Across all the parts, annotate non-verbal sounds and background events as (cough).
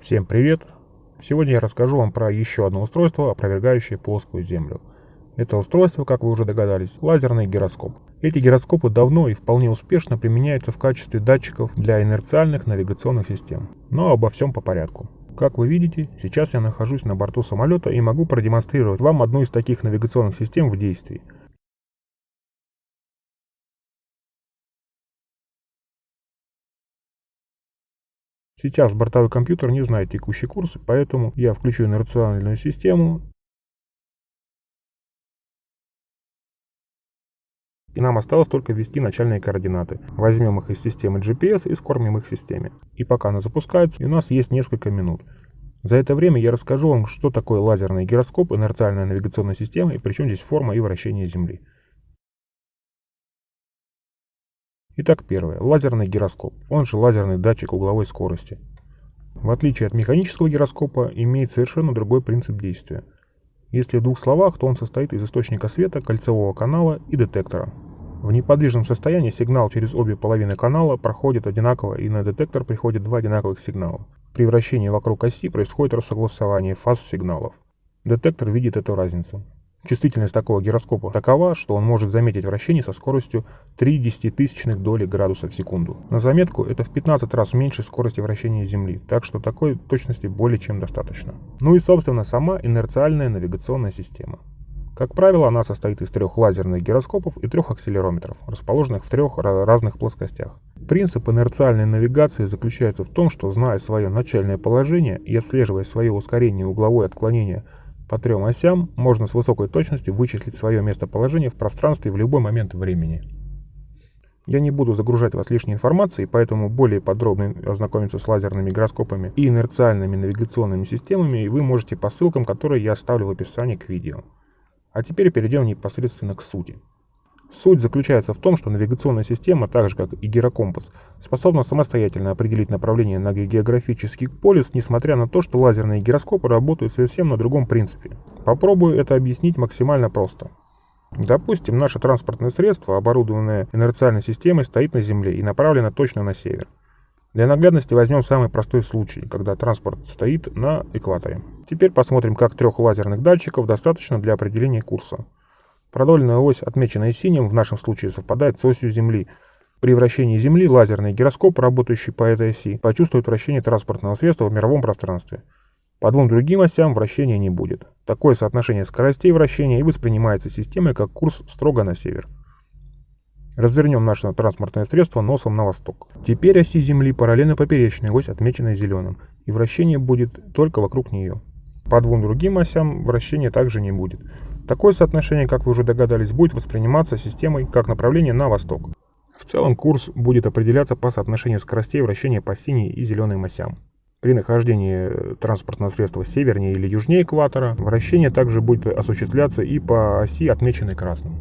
Всем привет! Сегодня я расскажу вам про еще одно устройство, опровергающее плоскую Землю. Это устройство, как вы уже догадались, лазерный гироскоп. Эти гироскопы давно и вполне успешно применяются в качестве датчиков для инерциальных навигационных систем. Но обо всем по порядку. Как вы видите, сейчас я нахожусь на борту самолета и могу продемонстрировать вам одну из таких навигационных систем в действии. Сейчас бортовой компьютер не знает текущий курс, поэтому я включу инерциональную систему. И нам осталось только ввести начальные координаты. Возьмем их из системы GPS и скормим их в системе. И пока она запускается, у нас есть несколько минут. За это время я расскажу вам, что такое лазерный гироскоп, инерциальная навигационная система и причем здесь форма и вращение Земли. Итак, первое. Лазерный гироскоп, он же лазерный датчик угловой скорости. В отличие от механического гироскопа, имеет совершенно другой принцип действия. Если в двух словах, то он состоит из источника света, кольцевого канала и детектора. В неподвижном состоянии сигнал через обе половины канала проходит одинаково и на детектор приходит два одинаковых сигнала. При вращении вокруг оси происходит рассогласование фаз сигналов. Детектор видит эту разницу. Чувствительность такого гироскопа такова, что он может заметить вращение со скоростью 3 десятитысячных доли градуса в секунду. На заметку, это в 15 раз меньше скорости вращения Земли, так что такой точности более чем достаточно. Ну и собственно сама инерциальная навигационная система. Как правило, она состоит из трех лазерных гироскопов и трех акселерометров, расположенных в трех разных плоскостях. Принцип инерциальной навигации заключается в том, что, зная свое начальное положение и отслеживая свое ускорение и угловое отклонение по трем осям можно с высокой точностью вычислить свое местоположение в пространстве в любой момент времени. Я не буду загружать вас лишней информацией, поэтому более подробно ознакомиться с лазерными гироскопами и инерциальными навигационными системами вы можете по ссылкам, которые я оставлю в описании к видео. А теперь перейдем непосредственно к сути. Суть заключается в том, что навигационная система, так же как и гирокомпас, способна самостоятельно определить направление на географический полюс, несмотря на то, что лазерные гироскопы работают совсем на другом принципе. Попробую это объяснить максимально просто. Допустим, наше транспортное средство, оборудованное инерциальной системой, стоит на Земле и направлено точно на север. Для наглядности возьмем самый простой случай, когда транспорт стоит на экваторе. Теперь посмотрим, как трех лазерных датчиков достаточно для определения курса. Продольная ось, отмеченная синим, в нашем случае совпадает с осью Земли. При вращении Земли лазерный гироскоп, работающий по этой оси, почувствует вращение транспортного средства в мировом пространстве. По двум другим осям вращения не будет. Такое соотношение скоростей вращения и воспринимается системой как курс строго на север. Развернем наше транспортное средство носом на восток. Теперь оси Земли параллельно поперечной ось, отмеченной зеленым, и вращение будет только вокруг нее. По двум другим осям вращения также не будет. Такое соотношение, как вы уже догадались, будет восприниматься системой как направление на восток. В целом курс будет определяться по соотношению скоростей вращения по синей и зеленым осям. При нахождении транспортного средства севернее или южнее экватора, вращение также будет осуществляться и по оси, отмеченной красным.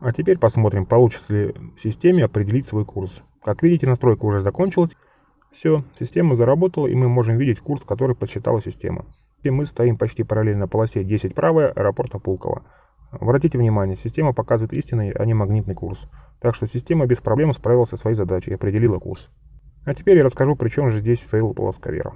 А теперь посмотрим, получится ли системе определить свой курс. Как видите, настройка уже закончилась. Все, система заработала, и мы можем видеть курс, который подсчитала система. И мы стоим почти параллельно полосе 10 правая аэропорта Пулково. Обратите внимание, система показывает истинный, а не магнитный курс. Так что система без проблем справилась со своей задачей и определила курс. А теперь я расскажу, при чем же здесь fail плосковера.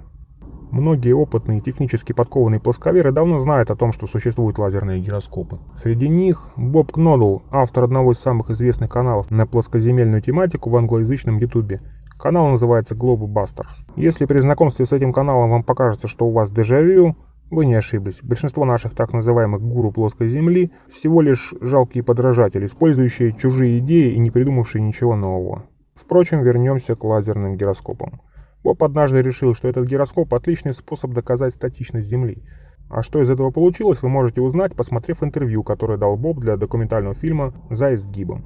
Многие опытные технически подкованные плосковеры давно знают о том, что существуют лазерные гироскопы. Среди них Боб Кнодл, автор одного из самых известных каналов на плоскоземельную тематику в англоязычном ютубе, Канал называется Globe Busters. Если при знакомстве с этим каналом вам покажется, что у вас дежавю, вы не ошиблись. Большинство наших так называемых гуру плоской земли всего лишь жалкие подражатели, использующие чужие идеи и не придумавшие ничего нового. Впрочем, вернемся к лазерным гироскопам. Боб однажды решил, что этот гироскоп – отличный способ доказать статичность Земли. А что из этого получилось, вы можете узнать, посмотрев интервью, которое дал Боб для документального фильма «За изгибом»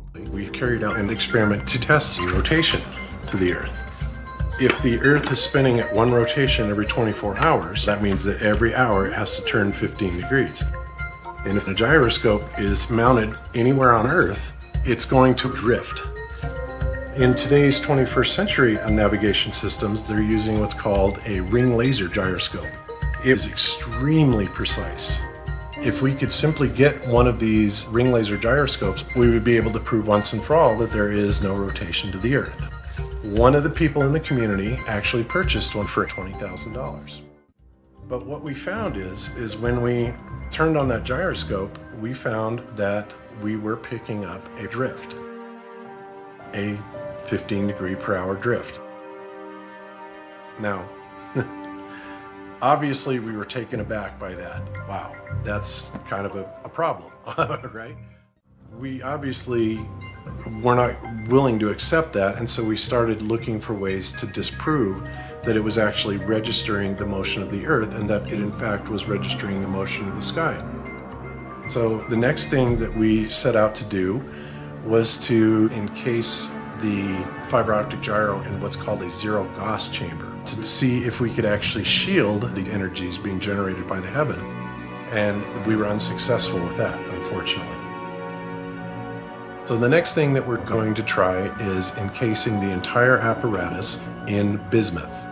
to the Earth. If the Earth is spinning at one rotation every 24 hours, that means that every hour it has to turn 15 degrees. And if the gyroscope is mounted anywhere on Earth, it's going to drift. In today's 21st century navigation systems, they're using what's called a ring laser gyroscope. It is extremely precise. If we could simply get one of these ring laser gyroscopes, we would be able to prove once and for all that there is no rotation to the Earth. One of the people in the community actually purchased one for $20,000. But what we found is, is when we turned on that gyroscope, we found that we were picking up a drift, a 15 degree per hour drift. Now, (laughs) obviously we were taken aback by that. Wow, that's kind of a, a problem, (laughs) right? We obviously were not willing to accept that, and so we started looking for ways to disprove that it was actually registering the motion of the Earth and that it in fact was registering the motion of the sky. So the next thing that we set out to do was to encase the fiber optic gyro in what's called a zero Gauss chamber to see if we could actually shield the energies being generated by the heaven. And we were unsuccessful with that, unfortunately. So the next thing that we're going to try is encasing the entire apparatus in bismuth.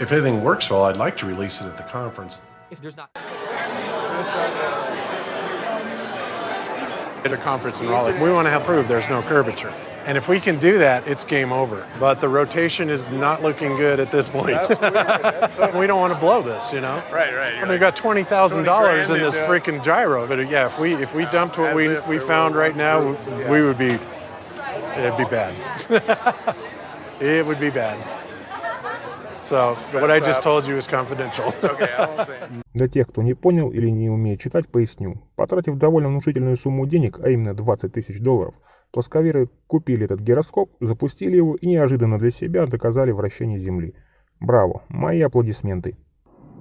If everything works well, I'd like to release it at the conference. If there's not. At a conference in Raleigh, we want to have prove there's no curvature. And if we can do that, it's game over. But the rotation is not looking good at this point. (laughs) we don't want to blow this, you know. Right, right. And we got twenty thousand dollars in this into- freaking gyro. But yeah, if we if we dumped what As we if we there found were right now, one we, we would be it'd be bad. (laughs) it would be bad. So what I just told you is confidential. (laughs) Okay, I won't say. Для тех, кто не понял или не умеет читать, поясню. Потратив довольно внушительную сумму денег, а именно 20 тысяч долларов, плосковеры купили этот гироскоп, запустили его и неожиданно для себя доказали вращение Земли. Браво, мои аплодисменты.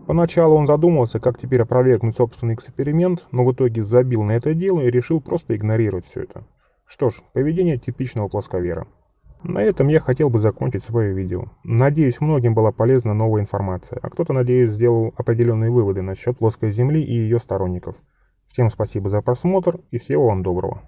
Поначалу он задумался, как теперь опровергнуть собственный эксперимент, но в итоге забил на это дело и решил просто игнорировать все это. Что ж, поведение типичного плосковера. На этом я хотел бы закончить свое видео. Надеюсь, многим была полезна новая информация, а кто-то, надеюсь, сделал определенные выводы насчет плоской Земли и ее сторонников. Всем спасибо за просмотр и всего вам доброго.